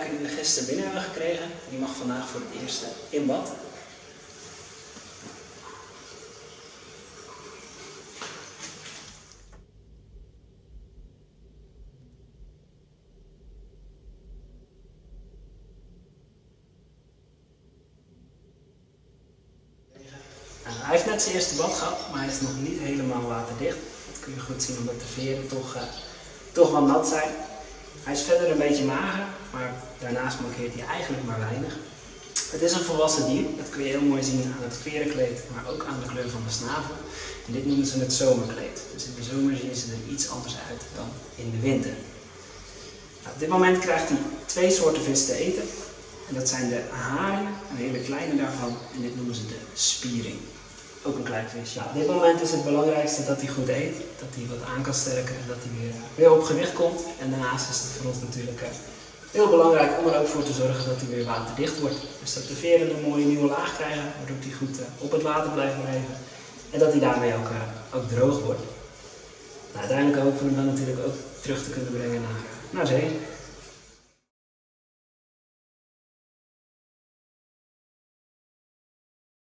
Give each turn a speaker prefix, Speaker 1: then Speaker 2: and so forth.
Speaker 1: die we gisteren binnen hebben gekregen, die mag vandaag voor het eerst in bad. Nou, hij heeft net zijn eerste bad gehad, maar hij is nog niet helemaal waterdicht. Dat kun je goed zien omdat de veren toch, uh, toch wel nat zijn. Hij is verder een beetje mager, maar daarnaast mankeert hij eigenlijk maar weinig. Het is een volwassen dier, dat kun je heel mooi zien aan het verenkleed, maar ook aan de kleur van de snavel. En dit noemen ze het zomerkleed. Dus in de zomer zien ze er iets anders uit dan in de winter. Nou, op dit moment krijgt hij twee soorten vis te eten. En dat zijn de haring, een hele kleine daarvan, en dit noemen ze de spiering. Ook een klein visje. op dit moment is het belangrijkste dat hij goed eet, dat hij wat aan kan sterken en dat hij weer, weer op gewicht komt. En daarnaast is het voor ons natuurlijk eh, heel belangrijk om er ook voor te zorgen dat hij weer waterdicht wordt. Dus dat de veren een mooie nieuwe laag krijgen, waardoor hij goed eh, op het water blijft blijven. En dat hij daarmee ook, uh, ook droog wordt. Nou, uiteindelijk hopen we hem dan natuurlijk ook terug te kunnen brengen naar, naar zee.